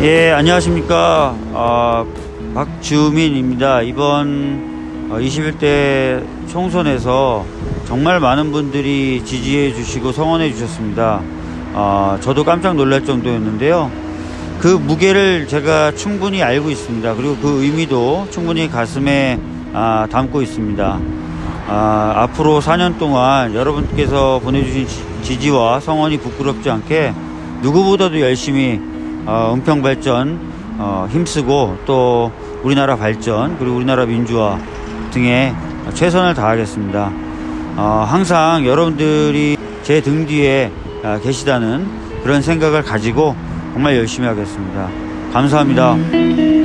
예, 안녕하십니까. 아, 박주민입니다. 이번 어, 21대 총선에서 정말 많은 분들이 지지해 주시고 성원해 주셨습니다. 아, 저도 깜짝 놀랄 정도였는데요. 그 무게를 제가 충분히 알고 있습니다. 그리고 그 의미도 충분히 가슴에 아, 담고 있습니다. 아, 앞으로 4년 동안 여러분께서 보내주신 지- 지지와 성원이 부끄럽지 않게 누구보다도 열심히 어, 은평 발전 어, 힘쓰고 또 우리나라 발전 그리고 우리나라 민주화 등에 최선을 다하겠습니다. 어, 항상 여러분들이 제 등 뒤에 아, 계시다는 그런 생각을 가지고 정말 열심히 하겠습니다. 감사합니다.